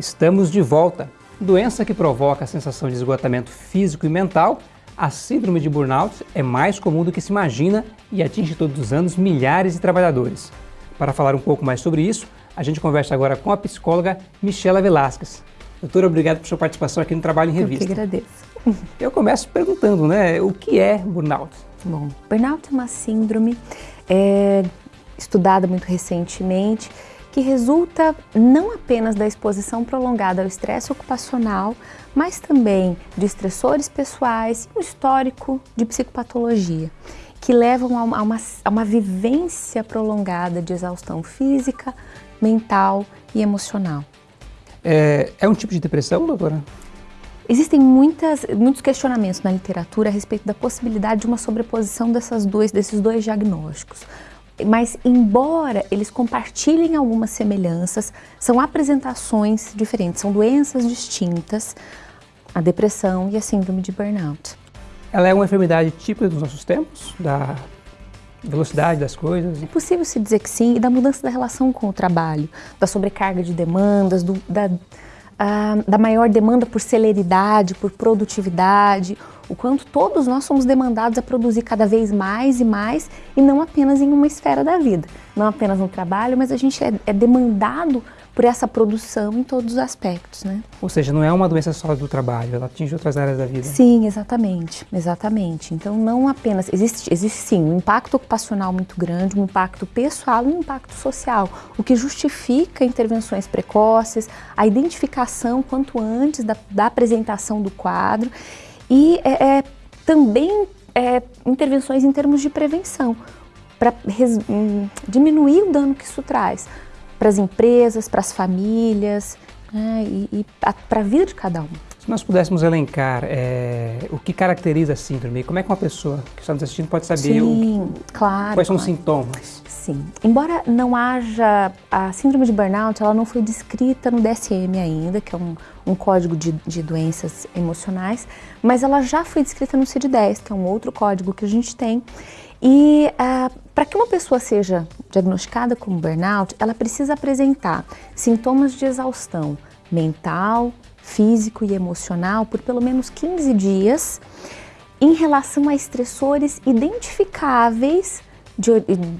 Estamos de volta. Doença que provoca a sensação de esgotamento físico e mental, a síndrome de burnout é mais comum do que se imagina e atinge todos os anos milhares de trabalhadores. Para falar um pouco mais sobre isso, a gente conversa agora com a psicóloga Michela Velasquez. Doutora, obrigado por sua participação aqui no Trabalho em Revista. Eu que agradeço. Eu começo perguntando, né, o que é burnout? Bom, burnout é uma síndrome é, estudada muito recentemente que resulta não apenas da exposição prolongada ao estresse ocupacional, mas também de estressores pessoais e um histórico de psicopatologia, que levam a uma, a, uma, a uma vivência prolongada de exaustão física, mental e emocional. É, é um tipo de depressão, doutora? Existem muitas, muitos questionamentos na literatura a respeito da possibilidade de uma sobreposição dessas dois, desses dois diagnósticos mas embora eles compartilhem algumas semelhanças, são apresentações diferentes, são doenças distintas, a depressão e a síndrome de burnout. Ela é uma enfermidade típica dos nossos tempos, da velocidade das coisas? É possível se dizer que sim, e da mudança da relação com o trabalho, da sobrecarga de demandas, do, da uh, da maior demanda por celeridade, por produtividade, o quanto todos nós somos demandados a produzir cada vez mais e mais e não apenas em uma esfera da vida, não apenas no trabalho, mas a gente é, é demandado por essa produção em todos os aspectos, né? Ou seja, não é uma doença só do trabalho, ela atinge outras áreas da vida. Sim, exatamente, exatamente. Então não apenas, existe, existe sim um impacto ocupacional muito grande, um impacto pessoal e um impacto social, o que justifica intervenções precoces, a identificação quanto antes da, da apresentação do quadro e é, é também é, intervenções em termos de prevenção, para hum, diminuir o dano que isso traz para as empresas, para as famílias né, e, e para a vida de cada um. Se nós pudéssemos elencar é, o que caracteriza a síndrome, como é que uma pessoa que está nos assistindo pode saber Sim, o, claro, quais são claro. os sintomas? Sim. Embora não haja... A síndrome de burnout, ela não foi descrita no DSM ainda, que é um, um código de, de doenças emocionais, mas ela já foi descrita no CID-10, que é um outro código que a gente tem. E uh, para que uma pessoa seja diagnosticada como burnout, ela precisa apresentar sintomas de exaustão mental, físico e emocional por pelo menos 15 dias em relação a estressores identificáveis de,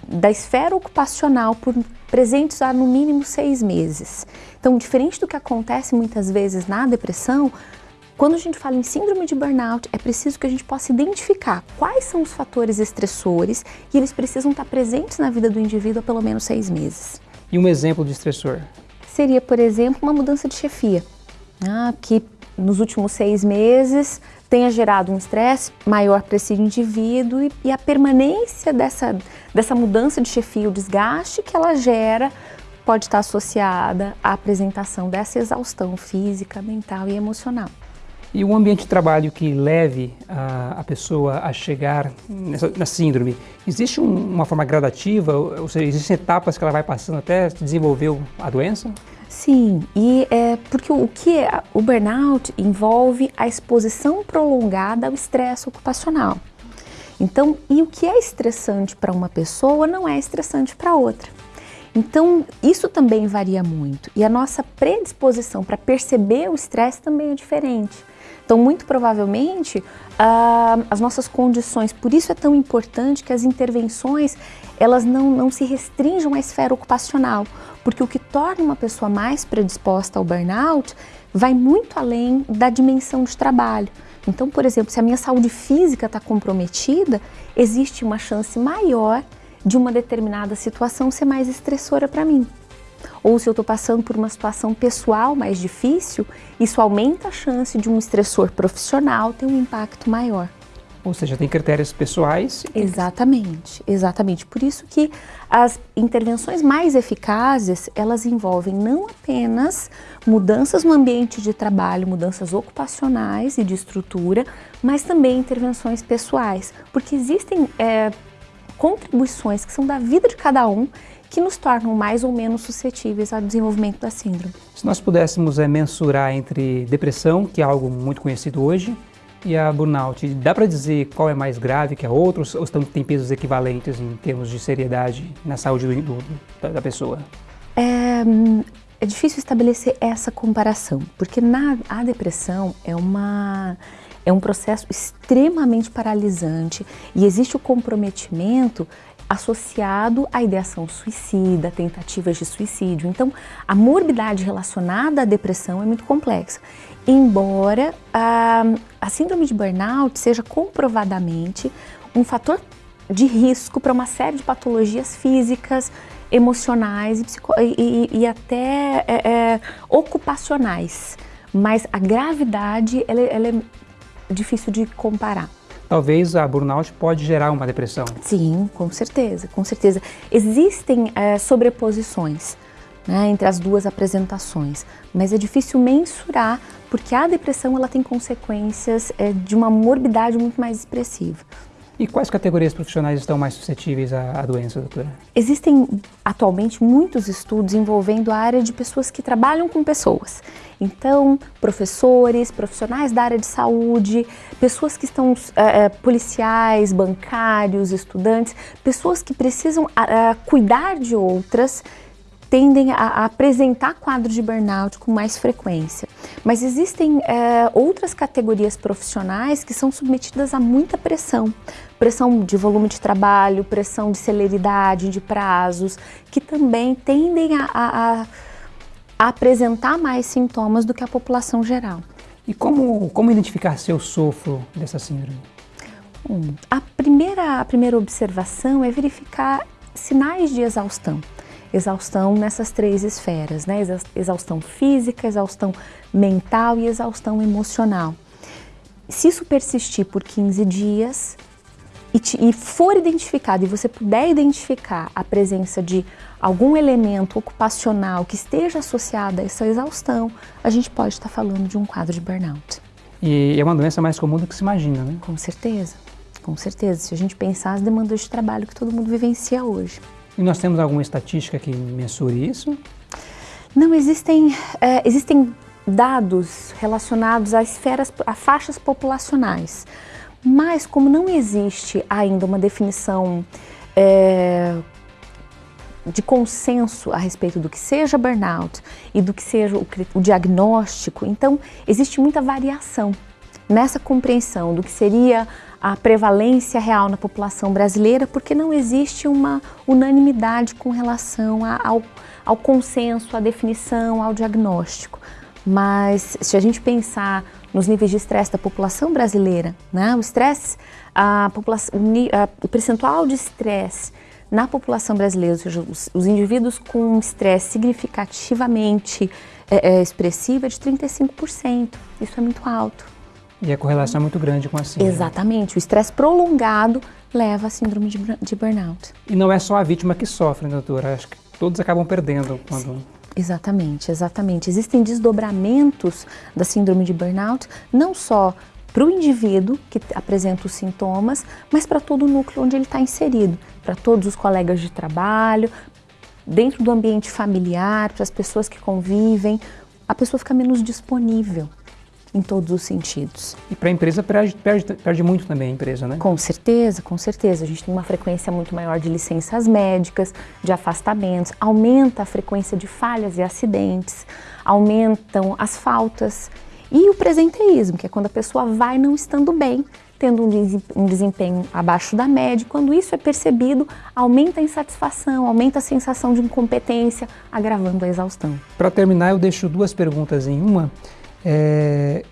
da esfera ocupacional por presentes há no mínimo seis meses. Então, diferente do que acontece muitas vezes na depressão, quando a gente fala em síndrome de burnout, é preciso que a gente possa identificar quais são os fatores estressores e eles precisam estar presentes na vida do indivíduo há pelo menos seis meses. E um exemplo de estressor? Seria, por exemplo, uma mudança de chefia, né, que nos últimos seis meses tenha gerado um estresse maior para esse indivíduo e, e, a permanência dessa, dessa mudança de chefia, o desgaste que ela gera, pode estar associada à apresentação dessa exaustão física, mental e emocional. E um ambiente de trabalho que leve a, a pessoa a chegar nessa, na síndrome, existe um, uma forma gradativa, ou seja, existem etapas que ela vai passando até desenvolver a doença? Sim, e é porque o que é, o burnout envolve a exposição prolongada ao estresse ocupacional. Então, e o que é estressante para uma pessoa não é estressante para outra. Então, isso também varia muito e a nossa predisposição para perceber o estresse também é diferente. Então, muito provavelmente, uh, as nossas condições, por isso é tão importante que as intervenções, elas não, não se restringam à esfera ocupacional, porque o que torna uma pessoa mais predisposta ao burnout vai muito além da dimensão de trabalho. Então, por exemplo, se a minha saúde física está comprometida, existe uma chance maior de uma determinada situação ser mais estressora para mim ou se eu estou passando por uma situação pessoal mais difícil, isso aumenta a chance de um estressor profissional ter um impacto maior. Ou seja, tem critérios pessoais. Exatamente, exatamente. Por isso que as intervenções mais eficazes, elas envolvem não apenas mudanças no ambiente de trabalho, mudanças ocupacionais e de estrutura, mas também intervenções pessoais, porque existem é, contribuições que são da vida de cada um que nos tornam mais ou menos suscetíveis ao desenvolvimento da síndrome. Se nós pudéssemos é, mensurar entre depressão, que é algo muito conhecido hoje, e a burnout, dá para dizer qual é mais grave que a outra ou tem pesos equivalentes em termos de seriedade na saúde do, do, da, da, pessoa? É, é difícil estabelecer essa comparação, porque na, a depressão é uma é um processo extremamente paralisante e existe o comprometimento associado à ideação suicida, tentativas de suicídio. Então, a morbidade relacionada à depressão é muito complexa. Embora a, a síndrome de burnout seja comprovadamente um fator de risco para uma série de patologias físicas, emocionais e, e, e até é, é, ocupacionais. Mas a gravidade ela, ela é difícil de comparar. Talvez a burnout pode gerar uma depressão. Sim, com certeza, com certeza. Existem é, sobreposições né, entre as duas apresentações, mas é difícil mensurar porque a depressão ela tem consequências é, de uma morbidade muito mais expressiva. E quais categorias profissionais estão mais suscetíveis à, à, doença, doutora? Existem atualmente muitos estudos envolvendo a área de pessoas que trabalham com pessoas. Então, professores, profissionais da área de saúde, pessoas que estão é, policiais, bancários, estudantes, pessoas que precisam é, cuidar de outras tendem a, a, apresentar quadros de burnout com mais frequência. Mas existem é, outras categorias profissionais que são submetidas a muita pressão. Pressão de volume de trabalho, pressão de celeridade, de prazos, que também tendem a, a, a apresentar mais sintomas do que a população geral. E como, como identificar se eu sofro dessa síndrome? Hum, a, primeira, a primeira observação é verificar sinais de exaustão exaustão nessas três esferas, né? Exaustão física, exaustão mental e exaustão emocional. Se isso persistir por 15 dias e, te, e for identificado e você puder identificar a presença de algum elemento ocupacional que esteja associado a essa exaustão, a gente pode estar falando de um quadro de burnout. E é uma doença mais comum do que se imagina, né? Com certeza, com certeza. Se a gente pensar as demandas de trabalho que todo mundo vivencia hoje. E nós temos alguma estatística que mensure isso? Não, existem, é, existem dados relacionados a esferas, a faixas populacionais. Mas como não existe ainda uma definição é, de consenso a respeito do que seja burnout e do que seja o, o diagnóstico, então existe muita variação nessa compreensão do que seria a prevalência real na população brasileira, porque não existe uma unanimidade com relação a, ao, ao consenso, à definição, ao diagnóstico. Mas se a gente pensar nos níveis de estresse da população brasileira, né, o estresse, a população, o percentual de estresse na população brasileira, ou seja, os, os indivíduos com estresse significativamente é, é, expressivo é de 35%. Isso é muito alto. E a correlação é muito grande com a síndrome. Exatamente. O estresse prolongado leva à síndrome de, de, burnout. E não é só a vítima que sofre, né, doutora? Acho que todos acabam perdendo quando... Sim. Exatamente, exatamente. Existem desdobramentos da síndrome de burnout, não só para o indivíduo que apresenta os sintomas, mas para todo o núcleo onde ele está inserido, para todos os colegas de trabalho, dentro do ambiente familiar, para as pessoas que convivem, a pessoa fica menos disponível em todos os sentidos. E para a empresa perde, perde, perde, muito também a empresa, né? Com certeza, com certeza. A gente tem uma frequência muito maior de licenças médicas, de afastamentos, aumenta a frequência de falhas e acidentes, aumentam as faltas e o presenteísmo, que é quando a pessoa vai não estando bem, tendo um desempenho abaixo da média. Quando isso é percebido, aumenta a insatisfação, aumenta a sensação de incompetência, agravando a exaustão. Para terminar, eu deixo duas perguntas em uma. É,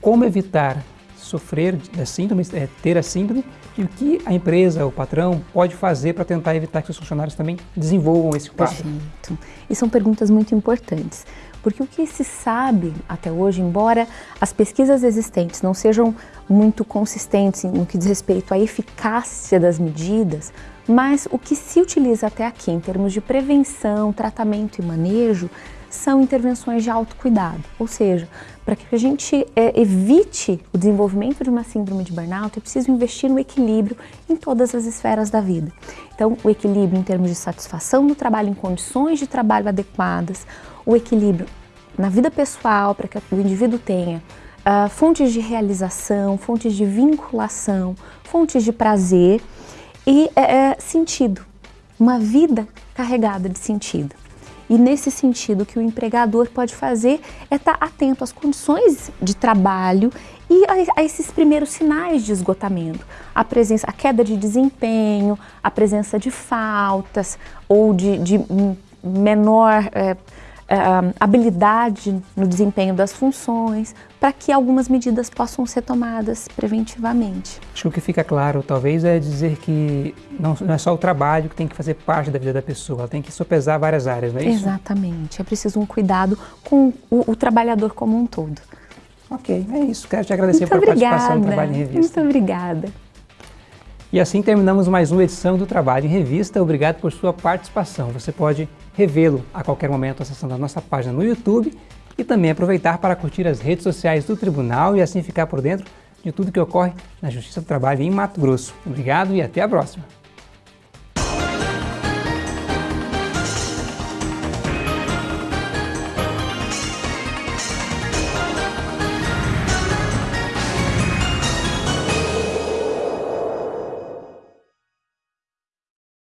como evitar sofrer da síndrome, é, ter a síndrome e o que a empresa, o patrão, pode fazer para tentar evitar que os funcionários também desenvolvam esse quadro? Perfeito. E são perguntas muito importantes, porque o que se sabe até hoje, embora as pesquisas existentes não sejam muito consistentes no que diz respeito à eficácia das medidas, mas o que se utiliza até aqui em termos de prevenção, tratamento e manejo são intervenções de autocuidado, ou seja, para que a gente é, evite o desenvolvimento de uma síndrome de burnout, é preciso investir no equilíbrio em todas as esferas da vida. Então, o equilíbrio em termos de satisfação no trabalho, em condições de trabalho adequadas, o equilíbrio na vida pessoal, para que o indivíduo tenha uh, fontes de realização, fontes de vinculação, fontes de prazer e é, sentido, uma vida carregada de sentido. E nesse sentido, o que o empregador pode fazer é estar atento às condições de trabalho e a, a, esses primeiros sinais de esgotamento. A presença, a queda de desempenho, a presença de faltas ou de, de menor é, uh, habilidade no desempenho das funções, para que algumas medidas possam ser tomadas preventivamente. Acho que o que fica claro, talvez, é dizer que não, não é só o trabalho que tem que fazer parte da vida da pessoa, ela tem que sopesar várias áreas, não é isso? Exatamente, é preciso um cuidado com o, o trabalhador como um todo. Ok, é isso. Quero te agradecer Muito por obrigada. participação no Trabalho em Revista. Muito obrigada. E assim terminamos mais uma edição do Trabalho em Revista. Obrigado por sua participação. Você pode revê-lo a qualquer momento acessando a nossa página no YouTube e também aproveitar para curtir as redes sociais do Tribunal e assim ficar por dentro de tudo que ocorre na Justiça do Trabalho em Mato Grosso. Obrigado e até a próxima!